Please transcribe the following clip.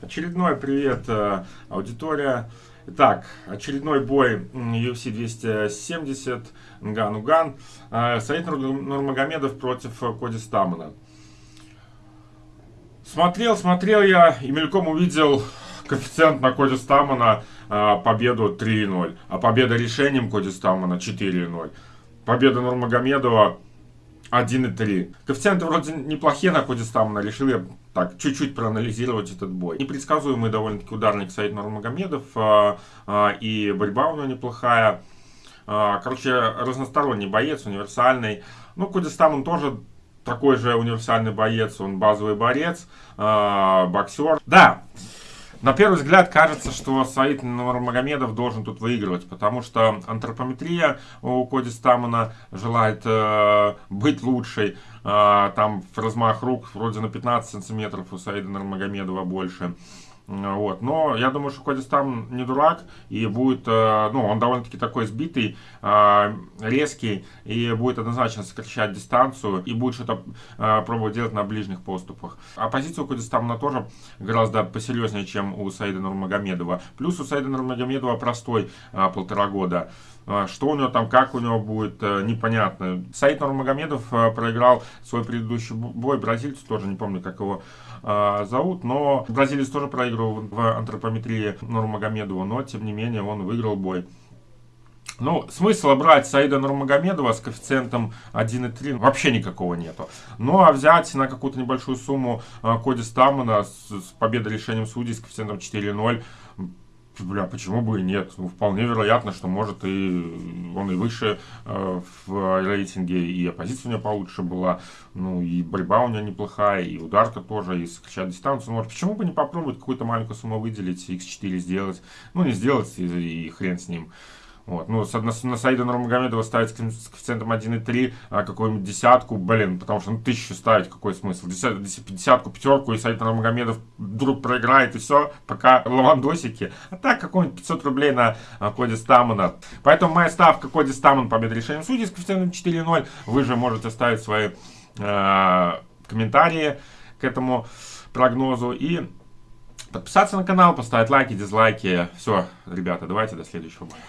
Очередной привет, э, аудитория. Итак, очередной бой UFC 270, Нган-Уган. Э, Саид Нурмагомедов против Коди Стамана. Смотрел, смотрел я и мельком увидел коэффициент на Коди Стамана э, победу 3-0, а победа решением Коди Стамана 4-0. Победа Нурмагомедова 1,3. Коэффициенты вроде неплохие на Коди Стамана. Решил я так чуть-чуть проанализировать этот бой. Непредсказуемый довольно-таки ударник Саид Нурмагомедов. А, а, и борьба у него неплохая. А, короче, разносторонний боец, универсальный. Ну, Коди Стаман тоже такой же универсальный боец. Он базовый борец, боксер. Да, на первый взгляд кажется, что Саид Нурмагомедов должен тут выигрывать, потому что антропометрия у Коди Стамана желает э, быть лучшей. Э, там размах рук вроде на 15 сантиметров у Саида Нурмагомедова больше. Вот. Но я думаю, что Коди Стам не дурак и будет, э, ну, он довольно-таки такой сбитый, э, резкий и будет однозначно сокращать дистанцию и будет что-то э, пробовать делать на ближних поступах. А позиция у Коди Стамна тоже гораздо посерьезнее, чем у Саида Нурмагомедова. Плюс у Саида Нурмагомедова простой полтора года. Что у него там, как у него будет, непонятно. Саид Нурмагомедов проиграл свой предыдущий бой бразильцу, тоже не помню, как его зовут, но бразилец тоже проиграл выиграл в антропометрии Нурмагомедова, но тем не менее он выиграл бой. Ну, смысла брать Саида Нурмагомедова с коэффициентом 1,3 вообще никакого нету. Ну, а взять на какую-то небольшую сумму э, Коди Стамана с, с победой решением судей с коэффициентом 4,0 бля, почему бы и нет? Ну, вполне вероятно, что может и он и выше э, в рейтинге, и оппозиция у него получше была, ну, и борьба у него неплохая, и ударка тоже, и сокращать дистанцию. Может, почему бы не попробовать какую-то маленькую сумму выделить, x4 сделать? Ну, не сделать, и, и хрен с ним. Вот. Ну, на, на Саида Нурмагомедова ставить с коэффициентом 1,3, а какую-нибудь десятку, блин, потому что ну, тысячу ставить, какой смысл? Десят, десятку, пятерку, и Саид Нурмагомедов вдруг проиграет, и все, пока лавандосики. А так, какой-нибудь 500 рублей на а, Коди Стамана. Поэтому моя ставка Коди Стаман победа решением судей с коэффициентом 4,0. Вы же можете ставить свои э, комментарии к этому прогнозу и подписаться на канал, поставить лайки, дизлайки. Все, ребята, давайте до следующего боя.